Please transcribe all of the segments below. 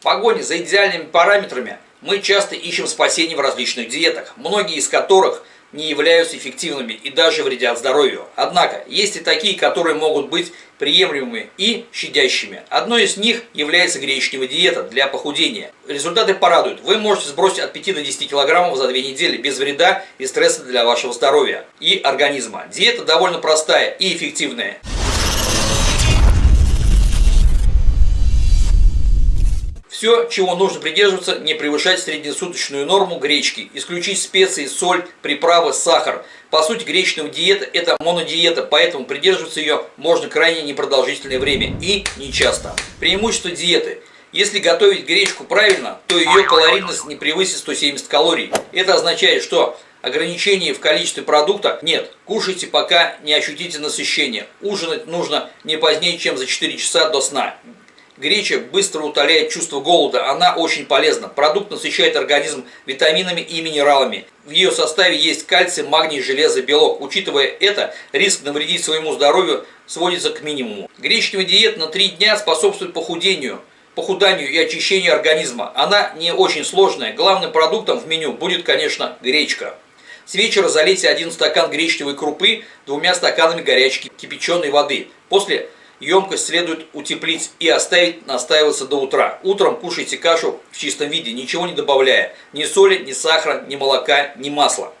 В погоне за идеальными параметрами мы часто ищем спасение в различных диетах, многие из которых не являются эффективными и даже вредят здоровью. Однако, есть и такие, которые могут быть приемлемыми и щадящими. Одной из них является гречневая диета для похудения. Результаты порадуют. Вы можете сбросить от 5 до 10 килограммов за 2 недели без вреда и стресса для вашего здоровья и организма. Диета довольно простая и эффективная. Все, чего нужно придерживаться, не превышать среднесуточную норму гречки, исключить специи, соль, приправы, сахар. По сути, гречневая диета – это монодиета, поэтому придерживаться ее можно крайне непродолжительное время и не часто. Преимущество диеты – если готовить гречку правильно, то ее калорийность не превысит 170 калорий. Это означает, что ограничений в количестве продукта нет. Кушайте, пока не ощутите насыщение. Ужинать нужно не позднее, чем за 4 часа до сна. Греча быстро утоляет чувство голода, она очень полезна. Продукт насыщает организм витаминами и минералами. В ее составе есть кальций, магний, железо, белок. Учитывая это, риск навредить своему здоровью сводится к минимуму. Гречневая диета на 3 дня способствует похудению, похуданию и очищению организма. Она не очень сложная. Главным продуктом в меню будет, конечно, гречка. С вечера залейте один стакан гречневой крупы двумя стаканами горячей кипяченой воды. После Емкость следует утеплить и оставить настаиваться до утра. Утром кушайте кашу в чистом виде, ничего не добавляя. Ни соли, ни сахара, ни молока, ни масла.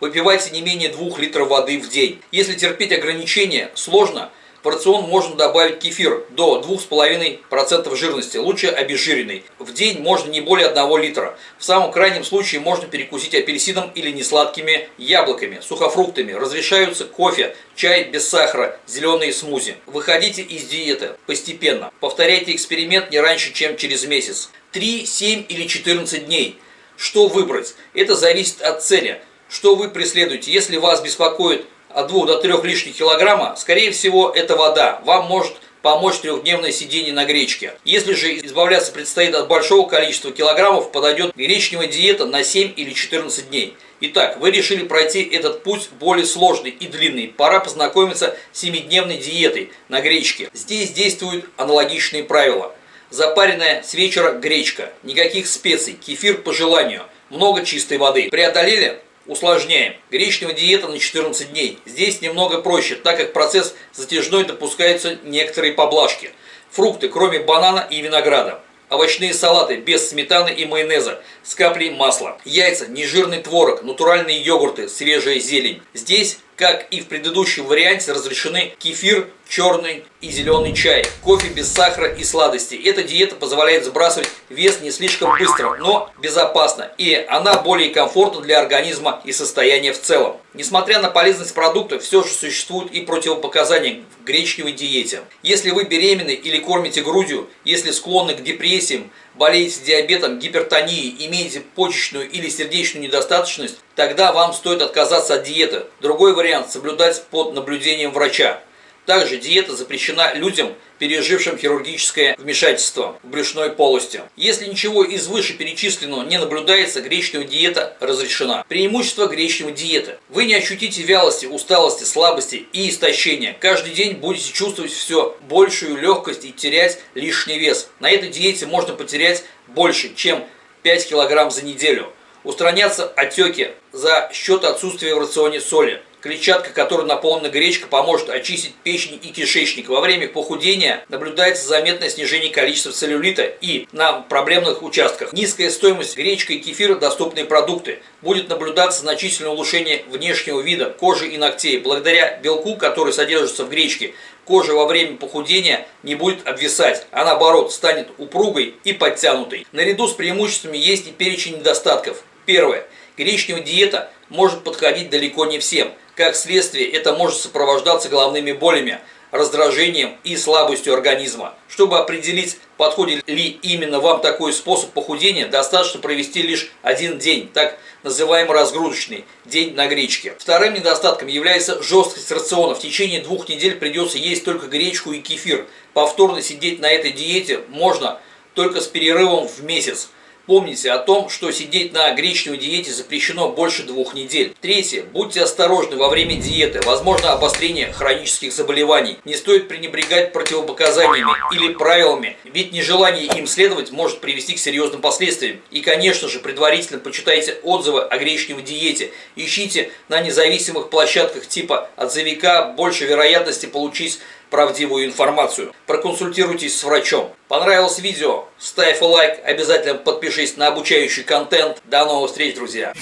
Выпивайте не менее 2 литров воды в день. Если терпеть ограничения сложно, рацион можно добавить кефир до 2,5% жирности, лучше обезжиренный. В день можно не более 1 литра. В самом крайнем случае можно перекусить апельсином или несладкими яблоками, сухофруктами. Разрешаются кофе, чай без сахара, зеленые смузи. Выходите из диеты постепенно. Повторяйте эксперимент не раньше, чем через месяц. 3, 7 или 14 дней. Что выбрать? Это зависит от цели. Что вы преследуете? Если вас беспокоит от 2 до 3 лишних килограмма, скорее всего это вода. Вам может помочь трехдневное сидение на гречке. Если же избавляться предстоит от большого количества килограммов, подойдет гречневая диета на 7 или 14 дней. Итак, вы решили пройти этот путь более сложный и длинный. Пора познакомиться с 7-дневной диетой на гречке. Здесь действуют аналогичные правила. Запаренная с вечера гречка, никаких специй, кефир по желанию, много чистой воды. Преодолели Усложняем. Гречневая диета на 14 дней. Здесь немного проще, так как процесс затяжной допускаются некоторые поблажки. Фрукты, кроме банана и винограда. Овощные салаты без сметаны и майонеза с каплей масла. Яйца, нежирный творог, натуральные йогурты, свежая зелень. Здесь, как и в предыдущем варианте, разрешены кефир, черный и зеленый чай, кофе без сахара и сладостей. Эта диета позволяет сбрасывать вес не слишком быстро, но безопасно. И она более комфортна для организма и состояния в целом. Несмотря на полезность продукта, все же существуют и противопоказания в гречневой диете. Если вы беременны или кормите грудью, если склонны к депрессиям, болеете диабетом, гипертонией, имеете почечную или сердечную недостаточность, тогда вам стоит отказаться от диеты. Другой вариант – соблюдать под наблюдением врача. Также диета запрещена людям, пережившим хирургическое вмешательство в брюшной полости. Если ничего из вышеперечисленного не наблюдается, гречневая диета разрешена. Преимущество гречневой диеты. Вы не ощутите вялости, усталости, слабости и истощения. Каждый день будете чувствовать все большую легкость и терять лишний вес. На этой диете можно потерять больше, чем 5 килограмм за неделю. Устранятся отеки за счет отсутствия в рационе соли. Клетчатка, которой наполнена гречка, поможет очистить печень и кишечник. Во время похудения наблюдается заметное снижение количества целлюлита и на проблемных участках. Низкая стоимость гречка и кефира – доступные продукты. Будет наблюдаться значительное улучшение внешнего вида кожи и ногтей. Благодаря белку, который содержится в гречке, кожа во время похудения не будет обвисать, а наоборот станет упругой и подтянутой. Наряду с преимуществами есть и перечень недостатков. Первое. Гречневая диета может подходить далеко не всем – как следствие, это может сопровождаться головными болями, раздражением и слабостью организма. Чтобы определить, подходит ли именно вам такой способ похудения, достаточно провести лишь один день, так называемый разгрузочный день на гречке. Вторым недостатком является жесткость рациона. В течение двух недель придется есть только гречку и кефир. Повторно сидеть на этой диете можно только с перерывом в месяц. Помните о том, что сидеть на гречневой диете запрещено больше двух недель. Третье. Будьте осторожны во время диеты. Возможно обострение хронических заболеваний. Не стоит пренебрегать противопоказаниями или правилами, ведь нежелание им следовать может привести к серьезным последствиям. И, конечно же, предварительно почитайте отзывы о гречневой диете. Ищите на независимых площадках типа отзывика больше вероятности получить правдивую информацию. Проконсультируйтесь с врачом. Понравилось видео? Ставь лайк, обязательно подпишись на обучающий контент. До новых встреч, друзья!